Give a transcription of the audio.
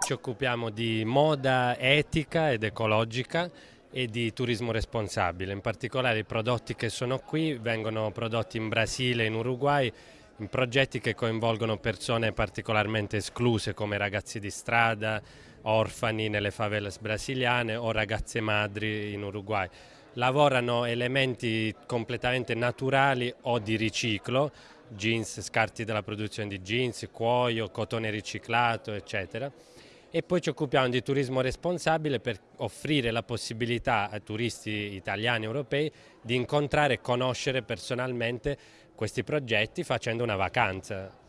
Ci occupiamo di moda etica ed ecologica e di turismo responsabile. In particolare i prodotti che sono qui vengono prodotti in Brasile e in Uruguay in progetti che coinvolgono persone particolarmente escluse come ragazzi di strada, orfani nelle favelas brasiliane o ragazze madri in Uruguay. Lavorano elementi completamente naturali o di riciclo, jeans, scarti della produzione di jeans, cuoio, cotone riciclato, eccetera. E poi ci occupiamo di turismo responsabile per offrire la possibilità ai turisti italiani e europei di incontrare e conoscere personalmente questi progetti facendo una vacanza